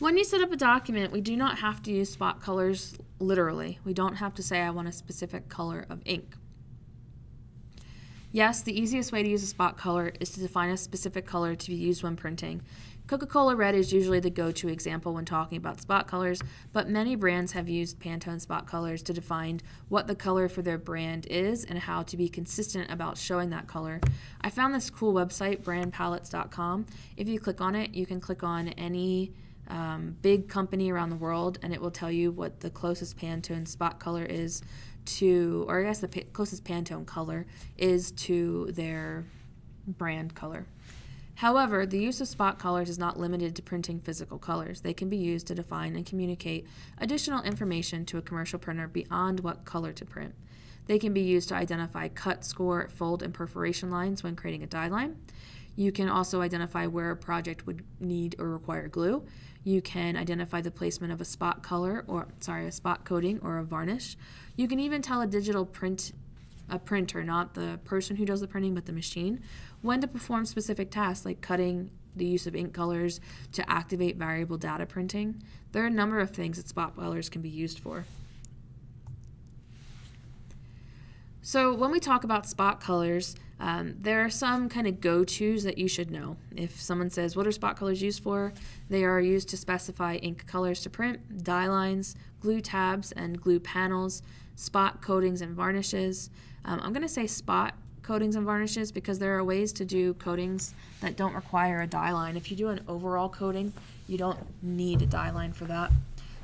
When you set up a document, we do not have to use spot colors literally. We don't have to say I want a specific color of ink. Yes, the easiest way to use a spot color is to define a specific color to be used when printing. Coca-Cola Red is usually the go-to example when talking about spot colors, but many brands have used Pantone spot colors to define what the color for their brand is and how to be consistent about showing that color. I found this cool website, brandpalettes.com. If you click on it, you can click on any um, big company around the world and it will tell you what the closest Pantone spot color is to, or I guess the closest Pantone color is to their brand color. However, the use of spot colors is not limited to printing physical colors. They can be used to define and communicate additional information to a commercial printer beyond what color to print. They can be used to identify cut, score, fold, and perforation lines when creating a die line. You can also identify where a project would need or require glue. You can identify the placement of a spot color or sorry, a spot coating or a varnish. You can even tell a digital print a printer, not the person who does the printing, but the machine, when to perform specific tasks like cutting, the use of ink colors to activate variable data printing. There are a number of things that spot colors can be used for. So when we talk about spot colors, um, there are some kind of go-tos that you should know. If someone says, what are spot colors used for? They are used to specify ink colors to print, die lines, glue tabs and glue panels, spot coatings and varnishes. Um, I'm going to say spot coatings and varnishes because there are ways to do coatings that don't require a die line. If you do an overall coating, you don't need a die line for that.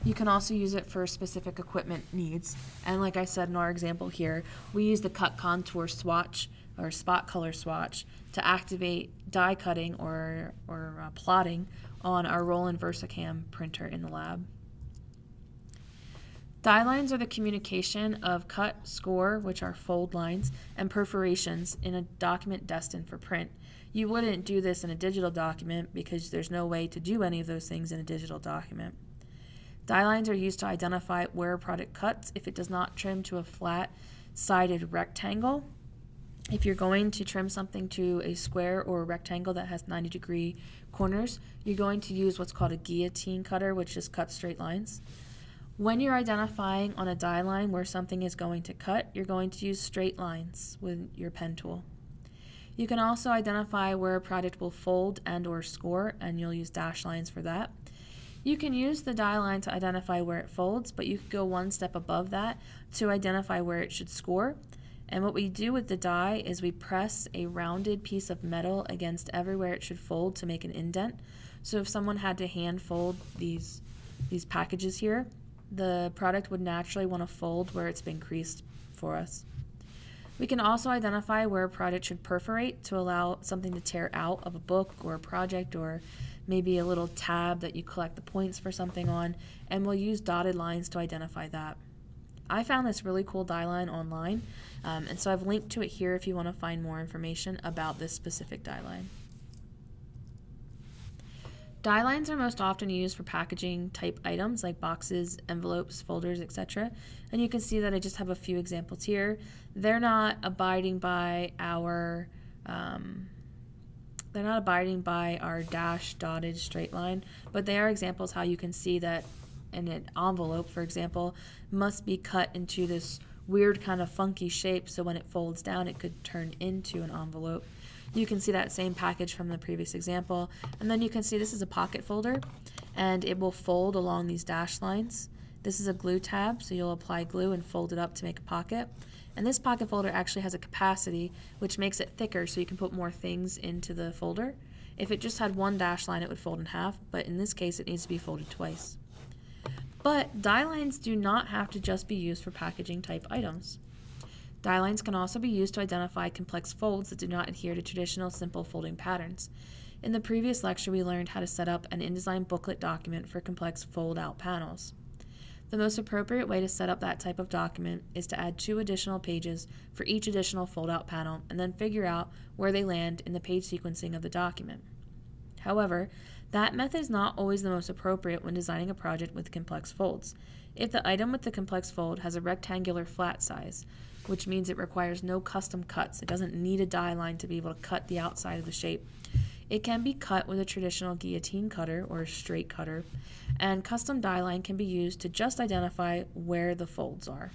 You can also use it for specific equipment needs. And like I said in our example here, we use the cut contour swatch or spot color swatch to activate die cutting or, or uh, plotting on our Roland VersaCAMM printer in the lab. Die lines are the communication of cut, score, which are fold lines, and perforations in a document destined for print. You wouldn't do this in a digital document because there's no way to do any of those things in a digital document. Die lines are used to identify where a product cuts if it does not trim to a flat sided rectangle. If you're going to trim something to a square or a rectangle that has 90 degree corners, you're going to use what's called a guillotine cutter, which just cuts straight lines. When you're identifying on a die line where something is going to cut, you're going to use straight lines with your pen tool. You can also identify where a product will fold and or score, and you'll use dash lines for that. You can use the die line to identify where it folds, but you could go one step above that to identify where it should score. And what we do with the die is we press a rounded piece of metal against everywhere it should fold to make an indent. So if someone had to hand fold these, these packages here, the product would naturally want to fold where it's been creased for us. We can also identify where a product should perforate to allow something to tear out of a book or a project or maybe a little tab that you collect the points for something on, and we'll use dotted lines to identify that. I found this really cool die line online, um, and so I've linked to it here if you want to find more information about this specific die line. Die lines are most often used for packaging type items like boxes, envelopes, folders, etc. And you can see that I just have a few examples here. They're not abiding by our um, they're not abiding by our dash dotted straight line, but they are examples how you can see that in an envelope, for example, must be cut into this weird kind of funky shape so when it folds down it could turn into an envelope. You can see that same package from the previous example. And then you can see this is a pocket folder and it will fold along these dash lines. This is a glue tab, so you'll apply glue and fold it up to make a pocket. And this pocket folder actually has a capacity, which makes it thicker so you can put more things into the folder. If it just had one dash line, it would fold in half, but in this case, it needs to be folded twice. But die lines do not have to just be used for packaging type items. Die lines can also be used to identify complex folds that do not adhere to traditional simple folding patterns. In the previous lecture, we learned how to set up an InDesign booklet document for complex fold-out panels. The most appropriate way to set up that type of document is to add two additional pages for each additional fold-out panel and then figure out where they land in the page sequencing of the document. However, that method is not always the most appropriate when designing a project with complex folds. If the item with the complex fold has a rectangular flat size, which means it requires no custom cuts. It doesn't need a die line to be able to cut the outside of the shape. It can be cut with a traditional guillotine cutter or a straight cutter, and custom die line can be used to just identify where the folds are.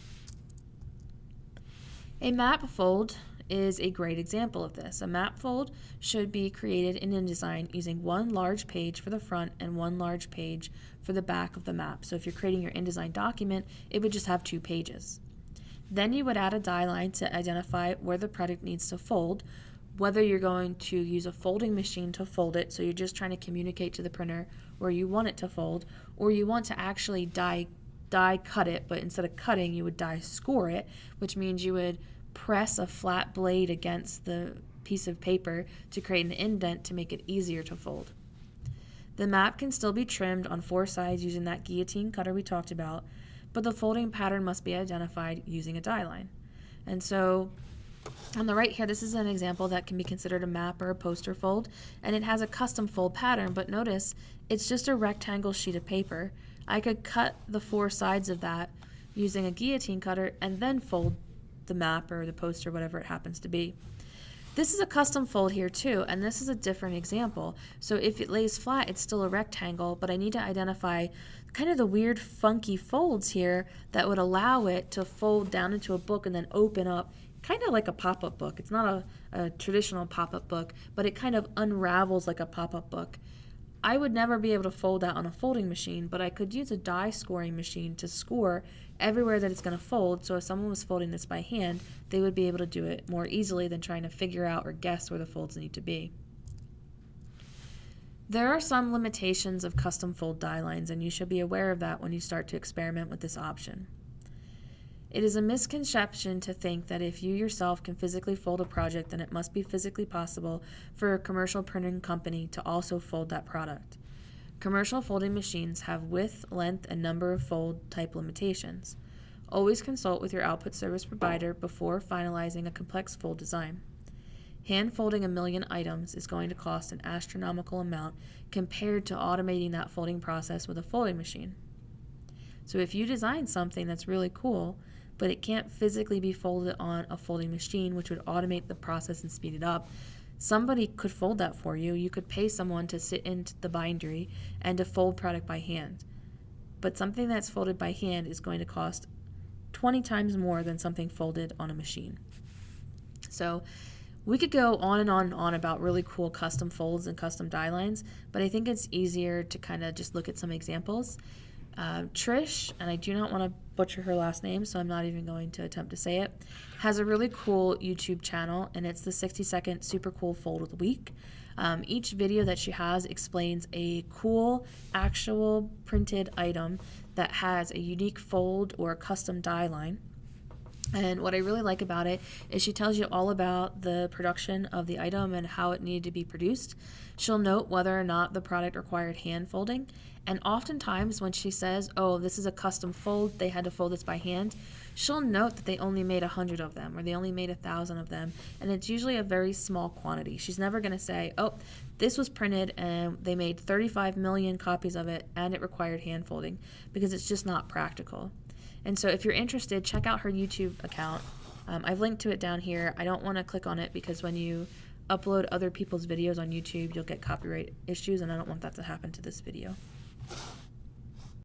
A map fold is a great example of this. A map fold should be created in InDesign using one large page for the front and one large page for the back of the map. So if you're creating your InDesign document, it would just have two pages. Then you would add a die line to identify where the product needs to fold, whether you're going to use a folding machine to fold it, so you're just trying to communicate to the printer where you want it to fold, or you want to actually die die cut it, but instead of cutting, you would die score it, which means you would press a flat blade against the piece of paper to create an indent to make it easier to fold. The map can still be trimmed on four sides using that guillotine cutter we talked about, but the folding pattern must be identified using a die line. And so on the right here, this is an example that can be considered a map or a poster fold, and it has a custom fold pattern, but notice it's just a rectangle sheet of paper. I could cut the four sides of that using a guillotine cutter and then fold the map or the poster, whatever it happens to be. This is a custom fold here too, and this is a different example. So if it lays flat, it's still a rectangle, but I need to identify kind of the weird funky folds here that would allow it to fold down into a book and then open up kind of like a pop-up book. It's not a, a traditional pop-up book, but it kind of unravels like a pop-up book. I would never be able to fold that on a folding machine, but I could use a die scoring machine to score everywhere that it's going to fold. So if someone was folding this by hand, they would be able to do it more easily than trying to figure out or guess where the folds need to be. There are some limitations of custom fold die lines, and you should be aware of that when you start to experiment with this option. It is a misconception to think that if you yourself can physically fold a project, then it must be physically possible for a commercial printing company to also fold that product. Commercial folding machines have width, length, and number of fold type limitations. Always consult with your output service provider before finalizing a complex fold design. Hand folding a million items is going to cost an astronomical amount compared to automating that folding process with a folding machine. So if you design something that's really cool, but it can't physically be folded on a folding machine, which would automate the process and speed it up. Somebody could fold that for you. You could pay someone to sit in the bindery and to fold product by hand. But something that's folded by hand is going to cost 20 times more than something folded on a machine. So we could go on and on and on about really cool custom folds and custom die lines, but I think it's easier to kind of just look at some examples. Uh, Trish, and I do not want to butcher her last name, so I'm not even going to attempt to say it, has a really cool YouTube channel, and it's the 60 second super cool fold of the week. Um, each video that she has explains a cool, actual printed item that has a unique fold or custom die line. And what I really like about it is she tells you all about the production of the item and how it needed to be produced. She'll note whether or not the product required hand folding. And oftentimes, when she says, Oh, this is a custom fold, they had to fold this by hand, she'll note that they only made a hundred of them or they only made a thousand of them. And it's usually a very small quantity. She's never going to say, Oh, this was printed and they made 35 million copies of it and it required hand folding because it's just not practical. And so if you're interested, check out her YouTube account. Um, I've linked to it down here. I don't want to click on it because when you upload other people's videos on YouTube, you'll get copyright issues, and I don't want that to happen to this video.